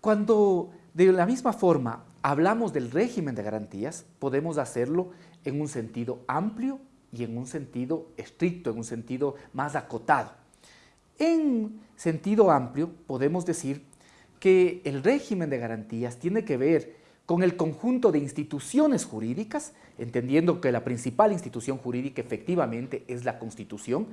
Cuando de la misma forma hablamos del régimen de garantías, podemos hacerlo en un sentido amplio y en un sentido estricto, en un sentido más acotado. En sentido amplio podemos decir que el régimen de garantías tiene que ver con el conjunto de instituciones jurídicas, entendiendo que la principal institución jurídica efectivamente es la Constitución,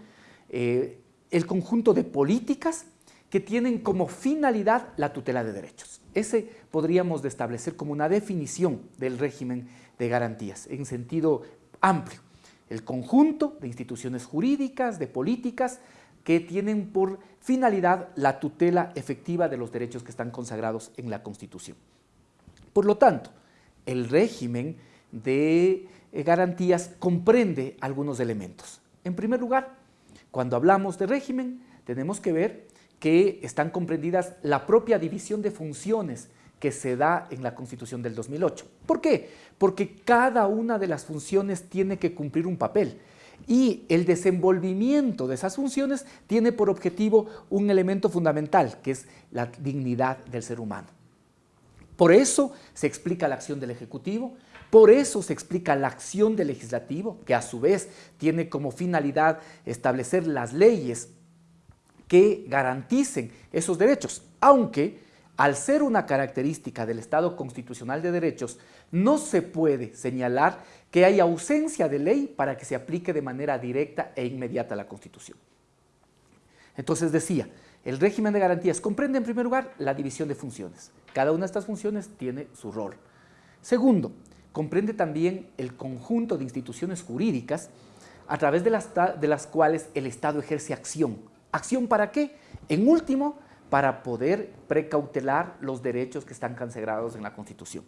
eh, el conjunto de políticas que tienen como finalidad la tutela de derechos. Ese podríamos establecer como una definición del régimen de garantías en sentido amplio. El conjunto de instituciones jurídicas, de políticas, que tienen por finalidad la tutela efectiva de los derechos que están consagrados en la Constitución. Por lo tanto, el régimen de eh, garantías comprende algunos elementos. En primer lugar, cuando hablamos de régimen, tenemos que ver que están comprendidas la propia división de funciones que se da en la Constitución del 2008. ¿Por qué? Porque cada una de las funciones tiene que cumplir un papel y el desenvolvimiento de esas funciones tiene por objetivo un elemento fundamental, que es la dignidad del ser humano. Por eso se explica la acción del Ejecutivo, por eso se explica la acción del Legislativo, que a su vez tiene como finalidad establecer las leyes que garanticen esos derechos, aunque al ser una característica del Estado constitucional de derechos, no se puede señalar que hay ausencia de ley para que se aplique de manera directa e inmediata la Constitución. Entonces decía, el régimen de garantías comprende en primer lugar la división de funciones. Cada una de estas funciones tiene su rol. Segundo, comprende también el conjunto de instituciones jurídicas a través de las, de las cuales el Estado ejerce acción. ¿Acción para qué? En último, para poder precautelar los derechos que están consagrados en la Constitución.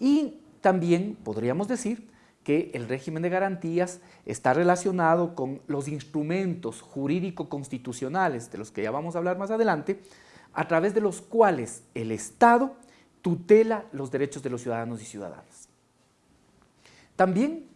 Y también podríamos decir que el régimen de garantías está relacionado con los instrumentos jurídico-constitucionales, de los que ya vamos a hablar más adelante, a través de los cuales el Estado tutela los derechos de los ciudadanos y ciudadanas. También,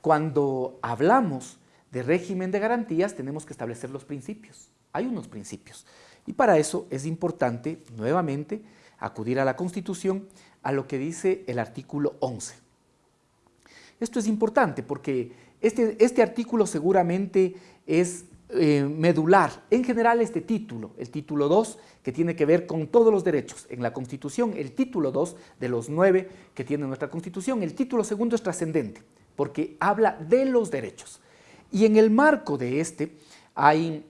cuando hablamos de régimen de garantías, tenemos que establecer los principios. Hay unos principios. Y para eso es importante, nuevamente, acudir a la Constitución, a lo que dice el artículo 11. Esto es importante porque este, este artículo seguramente es eh, medular. En general este título, el título 2, que tiene que ver con todos los derechos en la Constitución, el título 2 de los nueve que tiene nuestra Constitución, el título segundo es trascendente porque habla de los derechos. Y en el marco de este, hay,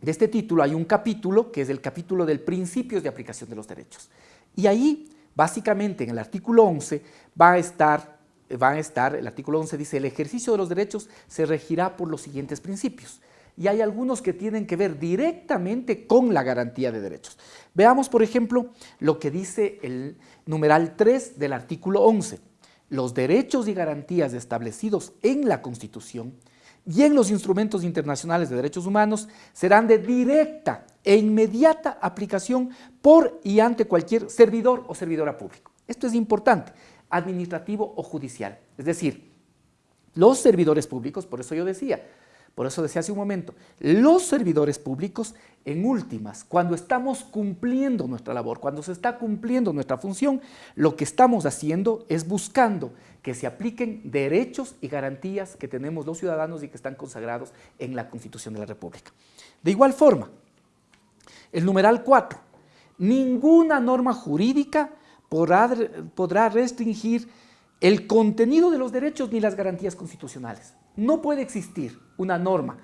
de este título hay un capítulo que es el capítulo del principios de aplicación de los derechos. Y ahí, básicamente en el artículo 11, va a estar van a estar, el artículo 11 dice, el ejercicio de los derechos se regirá por los siguientes principios. Y hay algunos que tienen que ver directamente con la garantía de derechos. Veamos, por ejemplo, lo que dice el numeral 3 del artículo 11. Los derechos y garantías establecidos en la Constitución y en los instrumentos internacionales de derechos humanos serán de directa e inmediata aplicación por y ante cualquier servidor o servidora público. Esto es importante administrativo o judicial. Es decir, los servidores públicos, por eso yo decía, por eso decía hace un momento, los servidores públicos, en últimas, cuando estamos cumpliendo nuestra labor, cuando se está cumpliendo nuestra función, lo que estamos haciendo es buscando que se apliquen derechos y garantías que tenemos los ciudadanos y que están consagrados en la Constitución de la República. De igual forma, el numeral 4, ninguna norma jurídica podrá, restringir el contenido de los derechos ni las garantías constitucionales. No puede existir una norma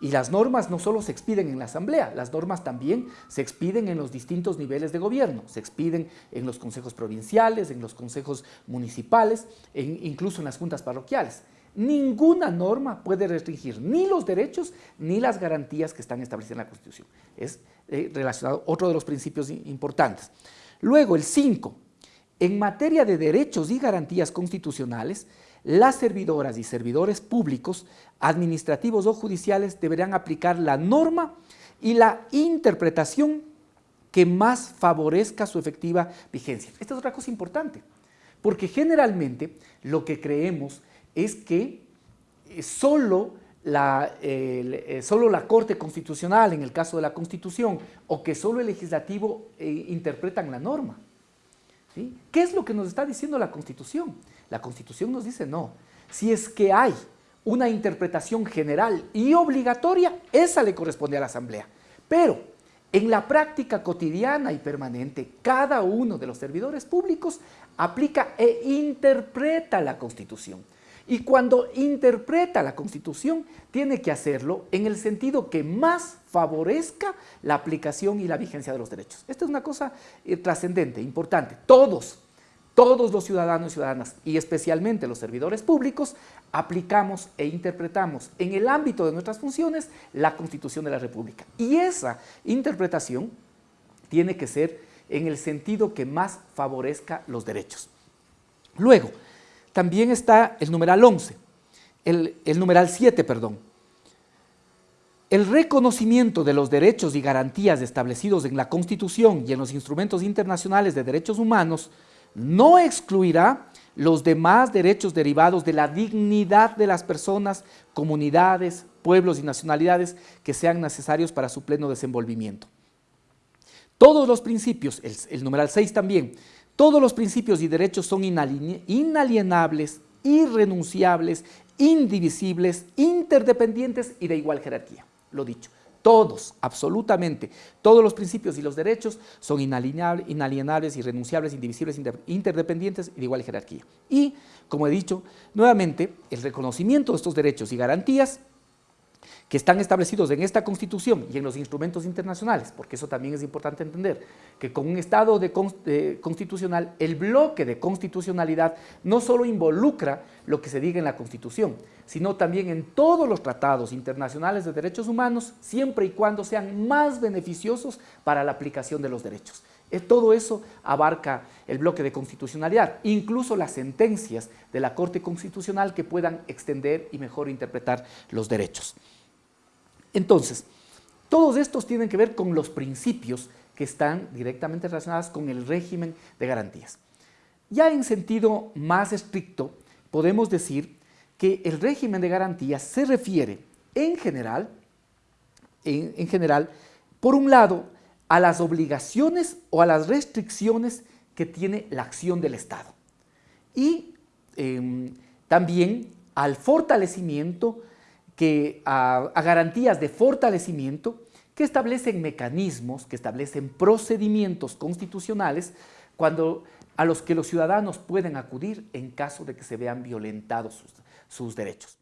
y las normas no solo se expiden en la Asamblea, las normas también se expiden en los distintos niveles de gobierno, se expiden en los consejos provinciales, en los consejos municipales, incluso en las juntas parroquiales. Ninguna norma puede restringir ni los derechos ni las garantías que están establecidas en la Constitución. Es eh, relacionado otro de los principios importantes. Luego, el 5, en materia de derechos y garantías constitucionales, las servidoras y servidores públicos, administrativos o judiciales deberán aplicar la norma y la interpretación que más favorezca su efectiva vigencia. Esta es otra cosa importante, porque generalmente lo que creemos es que eh, solo eh, solo la Corte Constitucional, en el caso de la Constitución, o que solo el legislativo eh, interpretan la norma. ¿Qué es lo que nos está diciendo la Constitución? La Constitución nos dice no. Si es que hay una interpretación general y obligatoria, esa le corresponde a la Asamblea. Pero en la práctica cotidiana y permanente, cada uno de los servidores públicos aplica e interpreta la Constitución. Y cuando interpreta la Constitución, tiene que hacerlo en el sentido que más favorezca la aplicación y la vigencia de los derechos. Esta es una cosa eh, trascendente, importante. Todos, todos los ciudadanos y ciudadanas, y especialmente los servidores públicos, aplicamos e interpretamos en el ámbito de nuestras funciones la Constitución de la República. Y esa interpretación tiene que ser en el sentido que más favorezca los derechos. Luego, también está el numeral 11, el, numeral 7, perdón. El reconocimiento de los derechos y garantías establecidos en la Constitución y en los instrumentos internacionales de derechos humanos no excluirá los demás derechos derivados de la dignidad de las personas, comunidades, pueblos y nacionalidades que sean necesarios para su pleno desenvolvimiento. Todos los principios, el, el numeral 6 también, todos los principios y derechos son inalienables, irrenunciables, indivisibles, interdependientes y de igual jerarquía. Lo dicho, todos, absolutamente, todos los principios y los derechos son inalienables, irrenunciables, indivisibles, interdependientes y de igual jerarquía. Y, como he dicho, nuevamente, el reconocimiento de estos derechos y garantías que están establecidos en esta Constitución y en los instrumentos internacionales, porque eso también es importante entender, que con un Estado de, constitucional, el bloque de constitucionalidad no solo involucra lo que se diga en la Constitución, sino también en todos los tratados internacionales de derechos humanos, siempre y cuando sean más beneficiosos para la aplicación de los derechos. Eh, todo eso abarca el bloque de constitucionalidad, incluso las sentencias de la Corte Constitucional que puedan extender y mejor interpretar los derechos. Entonces, todos estos tienen que ver con los principios que están directamente relacionados con el régimen de garantías. Ya en sentido más estricto, podemos decir que el régimen de garantías se refiere en general, en, general, por un lado, a las obligaciones o a las restricciones que tiene la acción del Estado y em, también al fortalecimiento que a, garantías de fortalecimiento que establecen mecanismos, que establecen procedimientos constitucionales cuando, a los que los ciudadanos pueden acudir en caso de que se vean violentados sus derechos.